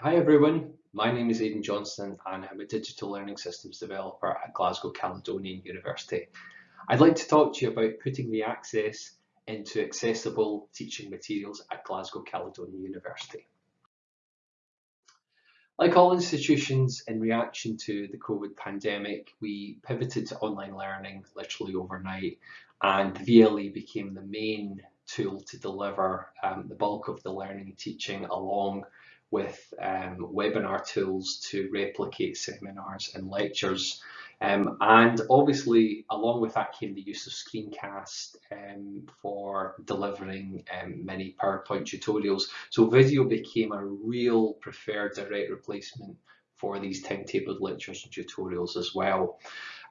Hi everyone, my name is Aidan Johnston and I'm a digital learning systems developer at Glasgow Caledonian University. I'd like to talk to you about putting the access into accessible teaching materials at Glasgow Caledonian University. Like all institutions in reaction to the COVID pandemic, we pivoted to online learning literally overnight and VLE became the main tool to deliver um, the bulk of the learning and teaching along with um, webinar tools to replicate seminars and lectures. Um, and obviously, along with that came the use of screencast um, for delivering um, many PowerPoint tutorials. So video became a real preferred direct replacement for these timetabled lectures and tutorials as well.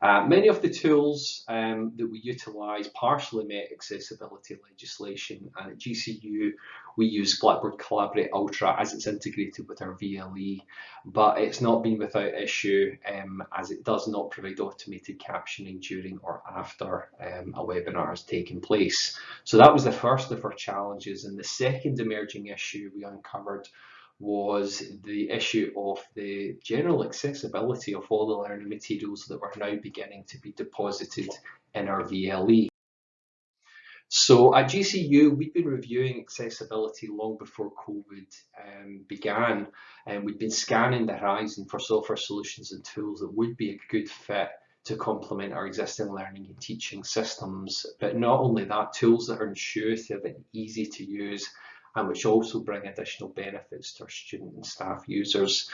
Uh, many of the tools um, that we utilise partially met accessibility legislation and at GCU we use Blackboard Collaborate Ultra as it's integrated with our VLE but it's not been without issue um, as it does not provide automated captioning during or after um, a webinar has taken place. So that was the first of our challenges and the second emerging issue we uncovered was the issue of the general accessibility of all the learning materials that were now beginning to be deposited in our VLE. So at GCU, we've been reviewing accessibility long before COVID um, began, and we've been scanning the horizon for software solutions and tools that would be a good fit to complement our existing learning and teaching systems. But not only that, tools that are intuitive and easy to use and which also bring additional benefits to our student and staff users.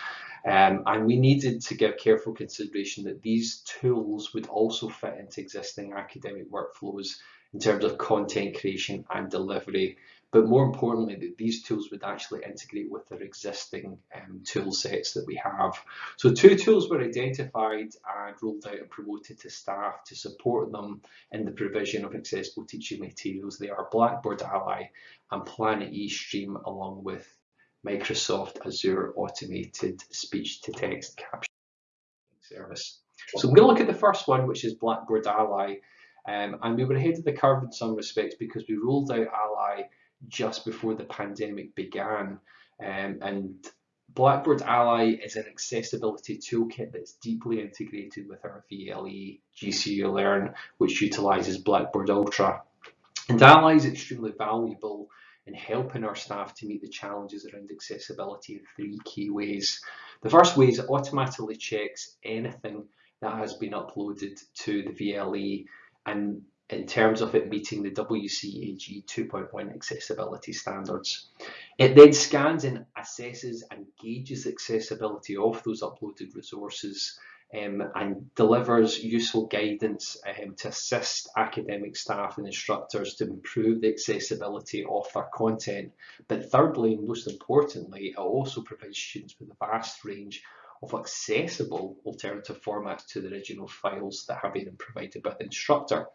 Um, and we needed to give careful consideration that these tools would also fit into existing academic workflows in terms of content creation and delivery but more importantly that these tools would actually integrate with their existing um, tool sets that we have. So two tools were identified and rolled out and promoted to staff to support them in the provision of accessible teaching materials. They are Blackboard Ally and Planet eStream along with Microsoft Azure Automated Speech to Text Captioning Service. So I'm going to look at the first one, which is Blackboard Ally. Um, and we were ahead of the curve in some respects because we rolled out Ally just before the pandemic began. Um, and Blackboard Ally is an accessibility toolkit that's deeply integrated with our VLE GCU Learn, which utilizes Blackboard Ultra. And Ally is extremely valuable in helping our staff to meet the challenges around accessibility in three key ways. The first way is it automatically checks anything that has been uploaded to the VLE and in terms of it meeting the WCAG 2.1 accessibility standards. It then scans and assesses and gauges accessibility of those uploaded resources um, and delivers useful guidance um, to assist academic staff and instructors to improve the accessibility of their content. But thirdly, and most importantly, it also provides students with a vast range of accessible alternative formats to the original files that have been provided by the instructor.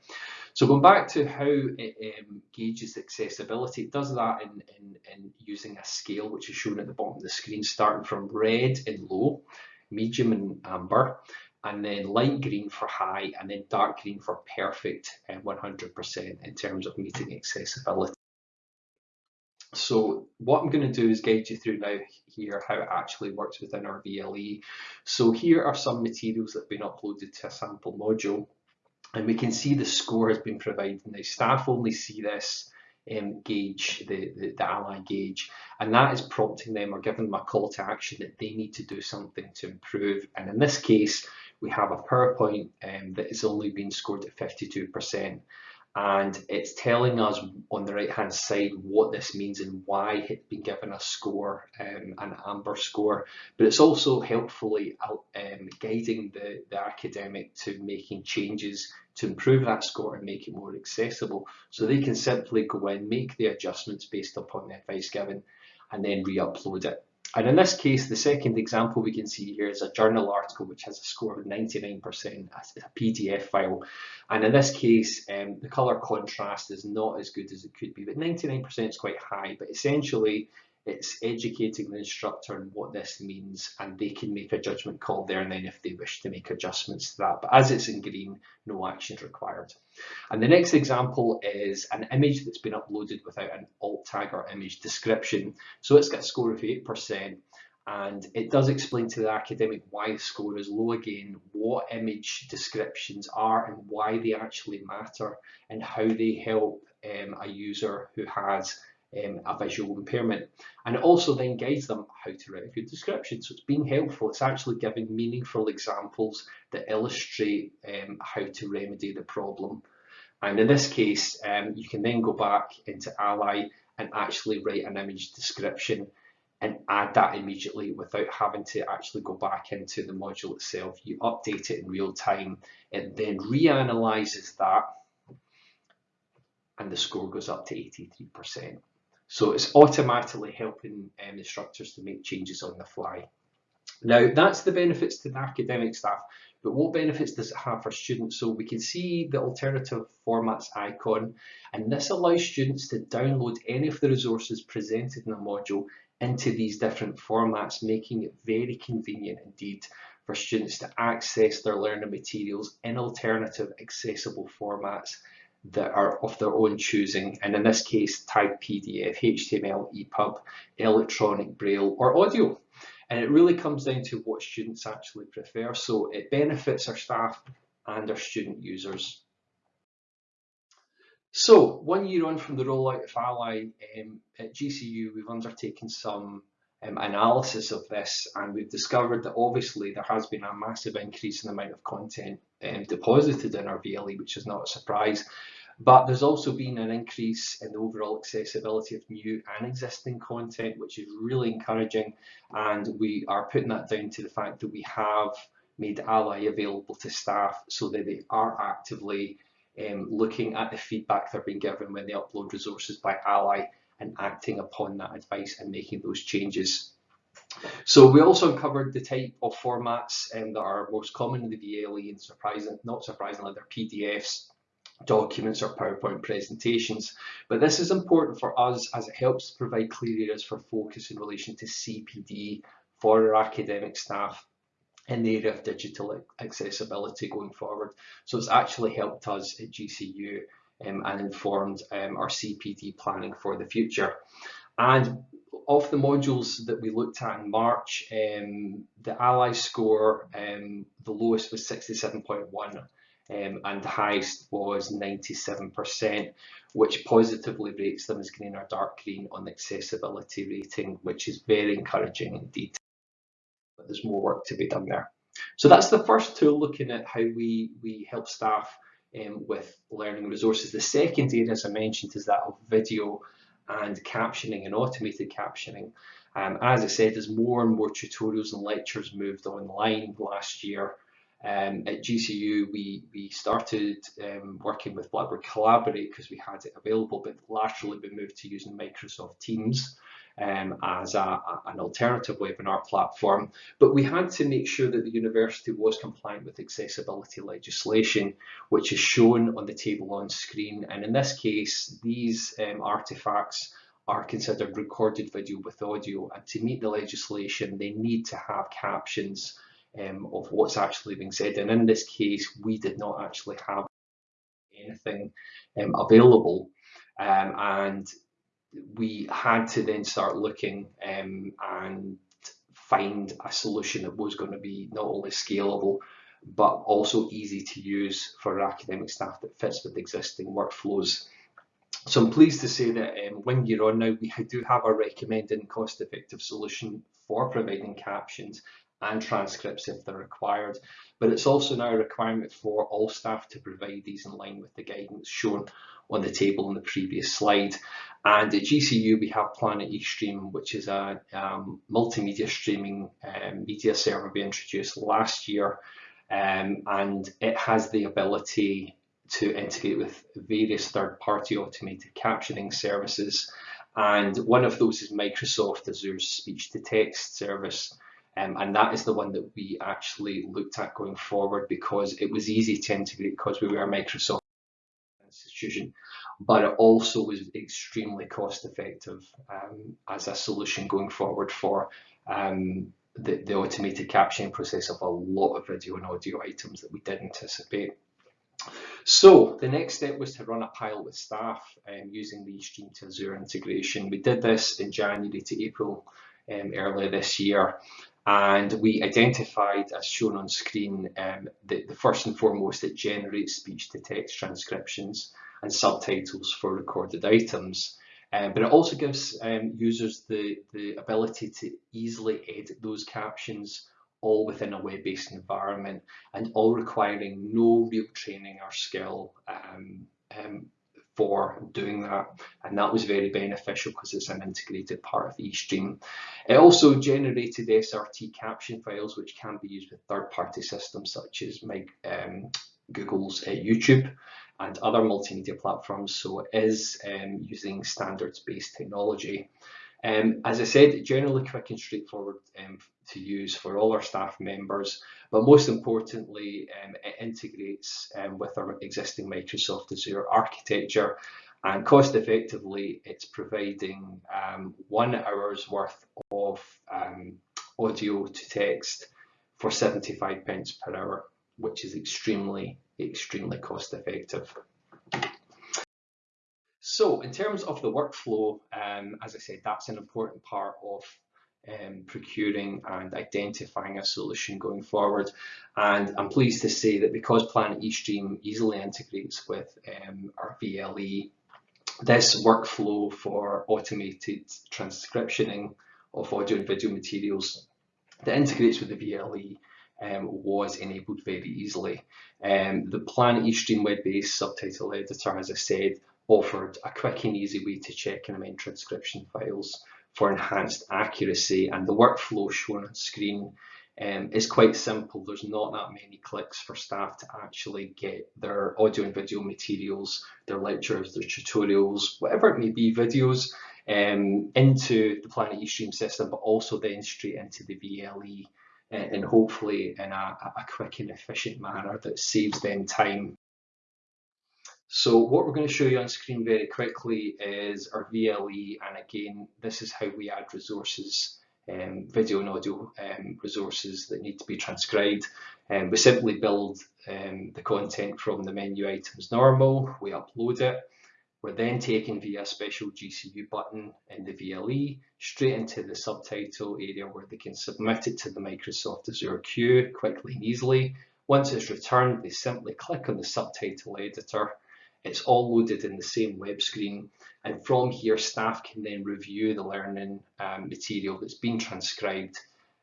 So going back to how it um, gauges accessibility, it does that in, in, in using a scale which is shown at the bottom of the screen, starting from red and low, medium and amber, and then light green for high, and then dark green for perfect and 100% in terms of meeting accessibility. So what I'm going to do is guide you through now here how it actually works within our VLE. So here are some materials that have been uploaded to a sample module and we can see the score has been provided. Now staff only see this um, gauge, the, the, the ally gauge, and that is prompting them or giving them a call to action that they need to do something to improve. And in this case, we have a PowerPoint um, that has only been scored at 52% and it's telling us on the right hand side what this means and why it's been given a score, um, an amber score, but it's also helpfully um, guiding the, the academic to making changes to improve that score and make it more accessible. So they can simply go in, make the adjustments based upon the advice given, and then re-upload it. And in this case, the second example we can see here is a journal article which has a score of 99% as a PDF file. And in this case, um, the color contrast is not as good as it could be, but 99% is quite high. But essentially, it's educating the instructor on what this means and they can make a judgment call there and then if they wish to make adjustments to that. But as it's in green, no action is required. And the next example is an image that's been uploaded without an alt tag or image description. So it's got a score of 8% and it does explain to the academic why the score is low again, what image descriptions are and why they actually matter and how they help um, a user who has um, a visual impairment. And it also then guides them how to write a good description. So it's being helpful. It's actually giving meaningful examples that illustrate um, how to remedy the problem. And in this case, um, you can then go back into Ally and actually write an image description and add that immediately without having to actually go back into the module itself. You update it in real time. It then reanalyzes that and the score goes up to 83%. So it's automatically helping um, instructors to make changes on the fly. Now that's the benefits to the academic staff, but what benefits does it have for students? So we can see the alternative formats icon, and this allows students to download any of the resources presented in a module into these different formats, making it very convenient indeed for students to access their learning materials in alternative accessible formats that are of their own choosing, and in this case, type PDF, HTML, EPUB, electronic braille, or audio. And it really comes down to what students actually prefer. So it benefits our staff and our student users. So one year on from the rollout of Ally um, at GCU, we've undertaken some um, analysis of this and we've discovered that obviously there has been a massive increase in the amount of content um, deposited in our VLE, which is not a surprise. But there's also been an increase in the overall accessibility of new and existing content, which is really encouraging. And we are putting that down to the fact that we have made Ally available to staff so that they are actively um, looking at the feedback they're being given when they upload resources by Ally and acting upon that advice and making those changes. So we also uncovered the type of formats um, that are most common in the VLE and surprising, not surprisingly, they're PDFs, documents or PowerPoint presentations. But this is important for us as it helps provide clear areas for focus in relation to CPD for our academic staff in the area of digital accessibility going forward. So it's actually helped us at GCU and informed um, our CPD planning for the future. And of the modules that we looked at in March, um, the Ally score, um, the lowest was 67.1 um, and the highest was 97%, which positively rates them as green or dark green on the accessibility rating, which is very encouraging indeed. But there's more work to be done there. So that's the first tool looking at how we, we help staff um, with learning resources. The second area, as I mentioned, is that of video and captioning and automated captioning. Um, as I said, as more and more tutorials and lectures moved online last year, um, at GCU, we, we started um, working with Blackboard Collaborate because we had it available, but laterally we moved to using Microsoft Teams um, as a, a, an alternative webinar platform. But we had to make sure that the university was compliant with accessibility legislation, which is shown on the table on screen. And in this case, these um, artifacts are considered recorded video with audio. And to meet the legislation, they need to have captions um, of what's actually being said. And in this case, we did not actually have anything um, available. Um, and we had to then start looking um, and find a solution that was going to be not only scalable, but also easy to use for academic staff that fits with existing workflows. So I'm pleased to say that um, one year on now, we do have a recommended cost-effective solution for providing captions and transcripts if they're required. But it's also now a requirement for all staff to provide these in line with the guidance shown on the table in the previous slide. And at GCU, we have Planet eStream, which is a um, multimedia streaming um, media server we introduced last year. Um, and it has the ability to integrate with various third-party automated captioning services. And one of those is Microsoft Azure's speech-to-text service. Um, and that is the one that we actually looked at going forward because it was easy to integrate because we were a Microsoft institution, but it also was extremely cost effective um, as a solution going forward for um, the, the automated captioning process of a lot of video and audio items that we did anticipate. So the next step was to run a pilot with staff um, using the Stream to Azure integration. We did this in January to April um, earlier this year. And we identified, as shown on screen, um, the, the first and foremost, it generates speech-to-text transcriptions and subtitles for recorded items. Um, but it also gives um, users the, the ability to easily edit those captions all within a web-based environment and all requiring no real training or skill um, um, for doing that and that was very beneficial because it's an integrated part of eStream. It also generated SRT caption files which can be used with third-party systems such as my, um, Google's uh, YouTube and other multimedia platforms so it is um, using standards-based technology. Um, as I said, generally quick and straightforward um, to use for all our staff members, but most importantly, um, it integrates um, with our existing Microsoft Azure architecture and cost effectively, it's providing um, one hour's worth of um, audio to text for 75 pence per hour, which is extremely, extremely cost effective. So in terms of the workflow, um, as I said, that's an important part of um, procuring and identifying a solution going forward. And I'm pleased to say that because Planet eStream easily integrates with um, our VLE, this workflow for automated transcriptioning of audio and video materials that integrates with the VLE um, was enabled very easily. Um, the Planet eStream web-based subtitle editor, as I said, offered a quick and easy way to check and amend transcription files for enhanced accuracy and the workflow shown on screen um, is quite simple. There's not that many clicks for staff to actually get their audio and video materials, their lectures, their tutorials, whatever it may be, videos um, into the Planet eStream system, but also then straight into the VLE uh, and hopefully in a, a quick and efficient manner that saves them time so what we're going to show you on screen very quickly is our VLE and again this is how we add resources, um, video and audio um, resources that need to be transcribed. Um, we simply build um, the content from the menu items normal, we upload it, we're then taken via a special GCU button in the VLE straight into the subtitle area where they can submit it to the Microsoft Azure queue quickly and easily. Once it's returned, they simply click on the subtitle editor it's all loaded in the same web screen. And from here, staff can then review the learning um, material that's been transcribed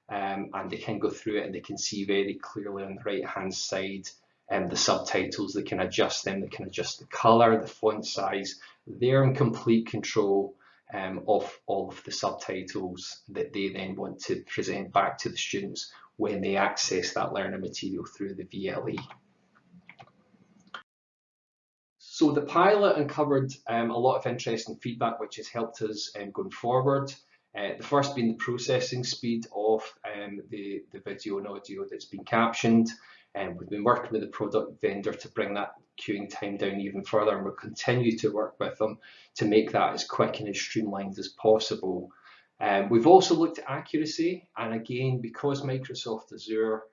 um, and they can go through it and they can see very clearly on the right hand side um, the subtitles, they can adjust them, they can adjust the color, the font size. They're in complete control um, of all of the subtitles that they then want to present back to the students when they access that learning material through the VLE. So the pilot uncovered um, a lot of interesting feedback which has helped us um, going forward. Uh, the first being the processing speed of um, the, the video and audio that's been captioned. And we've been working with the product vendor to bring that queuing time down even further and we'll continue to work with them to make that as quick and as streamlined as possible. Um, we've also looked at accuracy and again because Microsoft Azure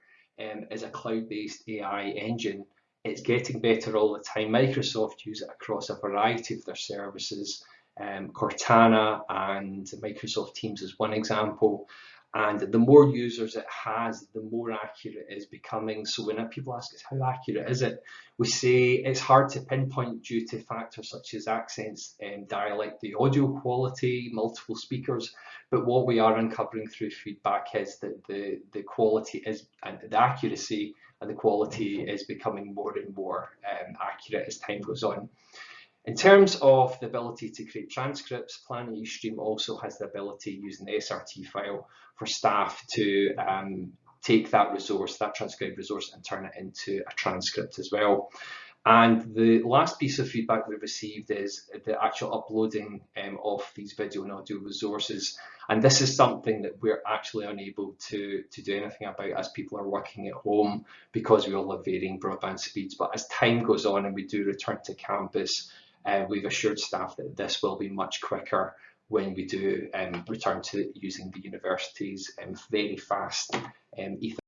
um, is a cloud-based AI engine it's getting better all the time. Microsoft use it across a variety of their services. Um, Cortana and Microsoft Teams is one example. And the more users it has, the more accurate it is becoming. So when people ask us how accurate is it, we say it's hard to pinpoint due to factors such as accents and dialect, the audio quality, multiple speakers. But what we are uncovering through feedback is that the, the quality is and the accuracy and the quality is becoming more and more um, accurate as time goes on. In terms of the ability to create transcripts, Planet eStream also has the ability using the SRT file for staff to um, take that resource, that transcribed resource, and turn it into a transcript as well. And the last piece of feedback we've received is the actual uploading um, of these video and audio resources. And this is something that we're actually unable to, to do anything about as people are working at home because we all have varying broadband speeds. But as time goes on and we do return to campus, uh, we've assured staff that this will be much quicker when we do um, return to using the university's um, very fast um, Ethernet.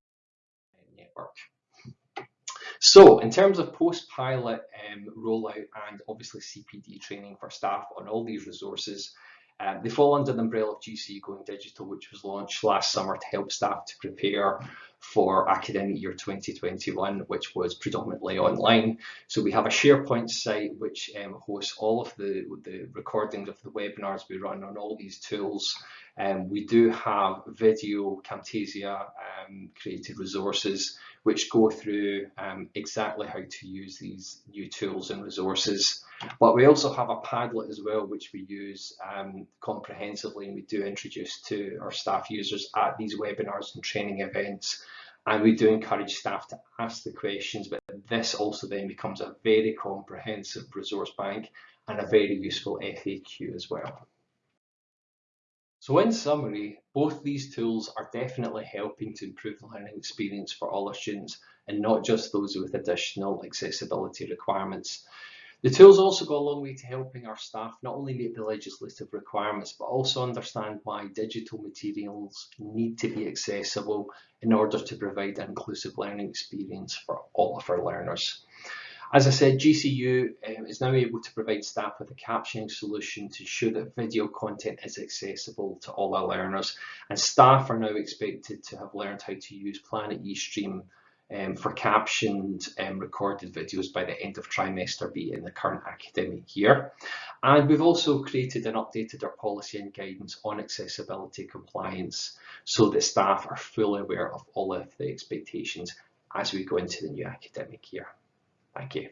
So in terms of post-pilot um, rollout and obviously CPD training for staff on all these resources, Um, they fall under the umbrella of GC Going Digital, which was launched last summer to help staff to prepare for academic year 2021, which was predominantly online. So we have a SharePoint site which um, hosts all of the, the recordings of the webinars we run on all these tools. Um, we do have video Camtasia um, created resources which go through um, exactly how to use these new tools and resources. But we also have a Padlet as well, which we use um, comprehensively and we do introduce to our staff users at these webinars and training events. And we do encourage staff to ask the questions, but this also then becomes a very comprehensive resource bank and a very useful FAQ as well. So in summary, both these tools are definitely helping to improve the learning experience for all our students and not just those with additional accessibility requirements. The tools also go a long way to helping our staff not only meet the legislative requirements, but also understand why digital materials need to be accessible in order to provide an inclusive learning experience for all of our learners. As I said, GCU um, is now able to provide staff with a captioning solution to ensure that video content is accessible to all our learners. And staff are now expected to have learned how to use Planet eStream um, for captioned um, recorded videos by the end of trimester B in the current academic year. And we've also created and updated our policy and guidance on accessibility compliance so that staff are fully aware of all of the expectations as we go into the new academic year. Thank you.